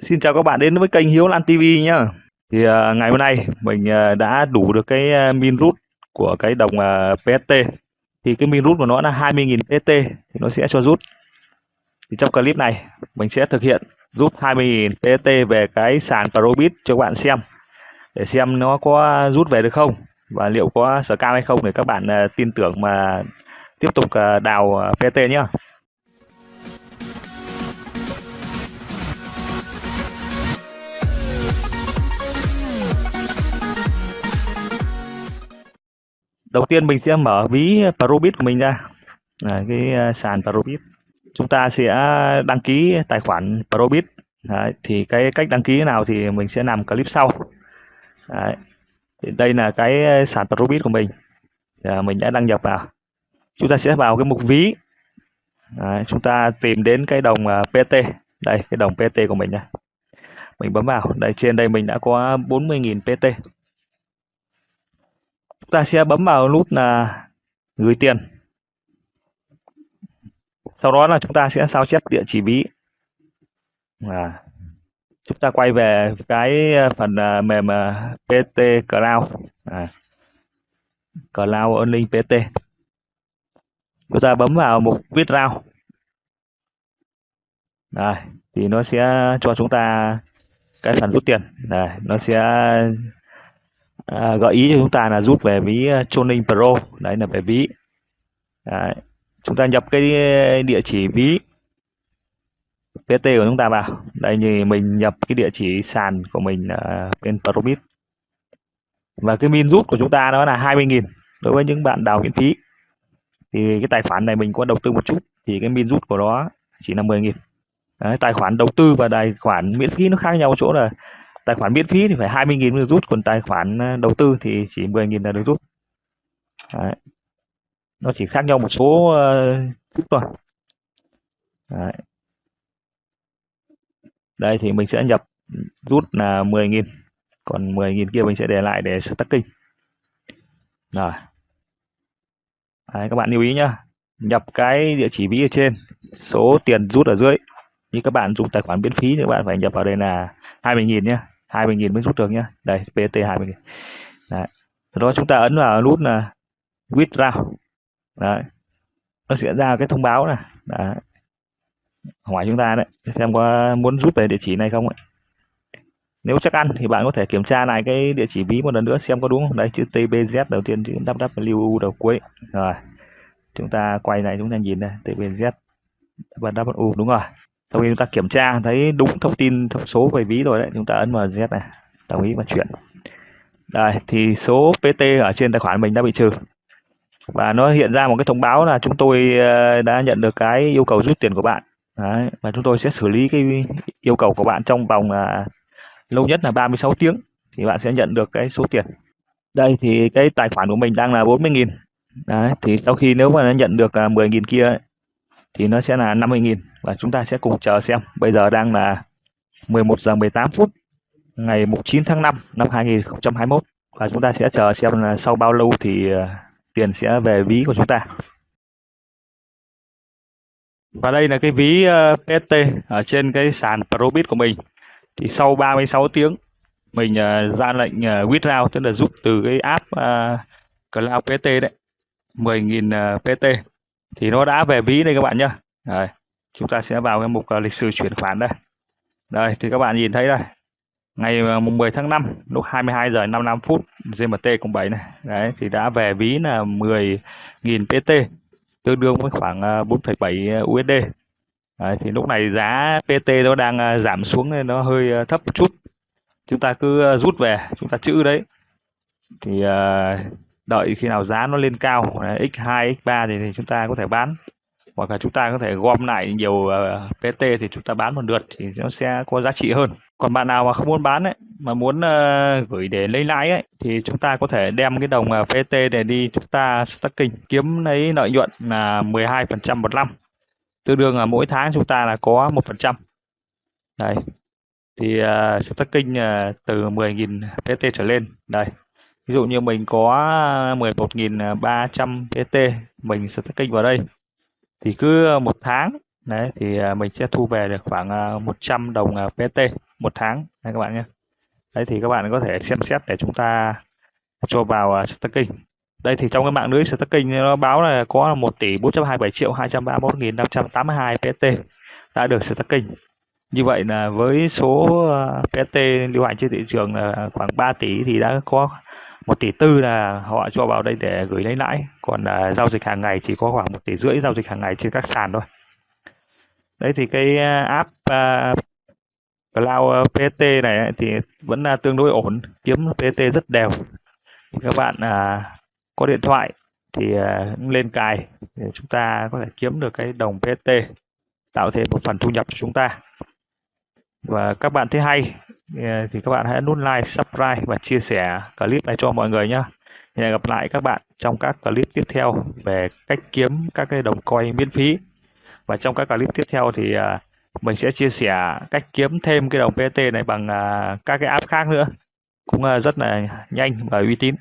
Xin chào các bạn đến với kênh Hiếu Lan TV nhá. Thì uh, ngày hôm nay mình uh, đã đủ được cái uh, min rút của cái đồng uh, PST. Thì cái min rút của nó là 20.000 PST thì nó sẽ cho rút. Thì trong clip này mình sẽ thực hiện rút 20.000 PST về cái sàn Probit cho các bạn xem để xem nó có rút về được không và liệu có scam hay không để các bạn uh, tin tưởng mà tiếp tục uh, đào uh, PST nhá. Đầu tiên mình sẽ mở ví Probit của mình ra. Là cái ờ, sàn Probit chúng ta sẽ đăng ký tài khoản Probit Đấy, thì cái cách đăng ký nào thì mình sẽ làm clip sau. Đấy. Thì đây là cái ờ, sàn Probit của mình. À, mình đã đăng nhập vào. Chúng ta sẽ vào cái mục ví. Đấy, chúng ta tìm đến cái đồng ờ, PT đây cái đồng PT của mình này mình bấm vào. Đây trên đây mình đã có 40.000 PT chúng ta sẽ bấm vào nút là gửi tiền. Sau đó là chúng ta sẽ sao chép địa chỉ ví. À, chúng ta quay về cái ờ, phần ờ, mềm ờ, PT Cloud. À, Cloud Earning PT chúng ta bấm vào mục withdraw. Đây, thì nó sẽ cho chúng ta cái phần rút tiền. Này nó sẽ à, gợi ý cho chúng ta là rút về ví ờ, Choning Pro. Đấy là về ví. Đấy. chúng ta nhập cái địa chỉ ví PT của chúng ta vào. Đây như mình nhập cái địa chỉ sàn của mình là bên Probit. Và cái min rút của chúng ta đó là 20.000 đối với những bạn đào miễn phí. Thì cái tài khoản này mình có đầu tư một chút thì cái min rút của nó chỉ là 10.000 tài khoản đầu tư và tài khoản miễn phí nó khác nhau chỗ là tài khoản miễn phí thì phải 20.000 mới được rút còn tài khoản ờ, đầu tư thì chỉ 10.000 là được rút. Đấy. nó chỉ khác nhau một số ờ, chút uh, thôi. Đấy. đây thì mình sẽ nhập rút là 10.000 còn 10.000 kia mình sẽ để lại để stacking rồi. Đấy, các bạn lưu ý nhá. Nhập cái địa chỉ ví ở trên số tiền rút ở dưới. Như các bạn dùng tài khoản miễn phí thì các bạn phải nhập vào đây là 20.000 nhé 20.000 mới rút được nhá. đây PT 20.000 Đấy. Sau đó chúng ta ấn vào nút là withdraw Đấy. nó sẽ ra cái thông báo này Đấy. hỏi chúng ta đấy, xem có muốn rút về địa chỉ này không ấy. nếu chắc ăn thì bạn có thể kiểm tra lại cái địa chỉ ví một lần nữa xem có đúng không đây, chữ TBZ đầu tiên, chữ WW đầu cuối rồi chúng ta quay này chúng ta nhìn đây TBZ và W, đúng rồi sau khi chúng ta kiểm tra thấy đúng thông tin thông số về ví rồi đấy. Chúng ta ấn vào Z này. Đồng ý và chuyển. Đây thì số PT ở trên tài khoản mình đã bị trừ. Và nó hiện ra một cái thông báo là chúng tôi ờ, đã nhận được cái yêu cầu rút tiền của bạn. Đấy, và chúng tôi sẽ xử lý cái yêu cầu của bạn trong vòng là lâu nhất là 36 tiếng thì bạn sẽ nhận được cái số tiền. Đây thì cái tài khoản của mình đang là 40.000 đấy thì sau khi nếu mà nó nhận được à, 10.000 kia thì nó sẽ là 50.000 và chúng ta sẽ cùng chờ xem. Bây giờ đang là 11 giờ 18 phút ngày 9 tháng 5 năm 2021 và chúng ta sẽ chờ xem là sau bao lâu thì ờ, tiền sẽ về ví của chúng ta. Và đây là cái ví ờ, uh, PST ở trên cái sàn Probit của mình. Thì sau 36 tiếng mình ờ, ra lệnh withdraw tức là rút từ cái app Cloud PT đấy 10.000 PT thì nó đã về ví đây các bạn nhé đây, chúng ta sẽ vào cái mục à, lịch sử chuyển khoản đây. Đây thì các bạn nhìn thấy đây. Ngày à, mùng 10 tháng 5 lúc 22 giờ 55 phút GMT cùng 7 này. Đấy thì đã về ví là 10.000 PT tương đương với khoảng à, 4,7 USD đấy, thì lúc này giá PT nó đang giảm xuống nên nó hơi thấp một chút. Chúng ta cứ rút về chúng ta chữ đấy. Thì uh, đợi khi nào giá nó lên cao x2 x3 thì, thì chúng ta có thể bán. Hoặc là chúng ta có thể gom lại nhiều ờ, uh, PT thì chúng ta bán một lượt thì nó sẽ có giá trị hơn. Còn bạn nào mà không muốn bán ấy mà muốn uh, gửi để lấy lãi ấy thì chúng ta có thể đem cái đồng uh, PT để đi chúng ta stacking kiếm lấy lợi nhuận là 12% một năm. Tương đương là mỗi tháng chúng ta là có một phần trăm. Đây. Thì ờ, uh, stacking uh, từ 10.000 PT trở lên. Đây ví dụ như mình có à, 11.300 PT mình sẽ kênh vào đây, thì cứ à, một tháng, đấy, thì à, mình sẽ thu về được khoảng 100 đồng PT một tháng, đấy, các bạn nhé. Đấy, thì các bạn có thể xem xét để chúng ta cho vào staking đây, thì trong cái mạng lưới staking nó báo là có 1 tỷ 427 triệu 231 nghìn 582 pt đã được staking như vậy là với số PT lưu hành trên thị trường là khoảng 3 tỷ thì đã có một tỷ tư là họ cho vào đây để gửi lấy lãi. Còn uh, giao dịch hàng ngày chỉ có khoảng một tỷ rưỡi giao dịch hàng ngày trên các sàn thôi. Đấy thì cái à, app uh, Cloud PT này thì vẫn là tương đối ổn kiếm pt rất đều. Thì các bạn à, có điện thoại thì à, lên cài để chúng ta có thể kiếm được cái đồng pt tạo thêm một phần thu nhập cho chúng ta. Và các bạn thấy hay Ờ, thì các bạn hãy nút like, subscribe và chia sẻ clip này cho mọi người nhé. Hẹn gặp lại các bạn trong các clip tiếp theo về cách kiếm các cái đồng coin miễn phí. Và trong các clip tiếp theo thì ờ, mình sẽ chia sẻ cách kiếm thêm cái đồng PT này bằng ờ, các cái app khác nữa cũng rất là nhanh và uy tín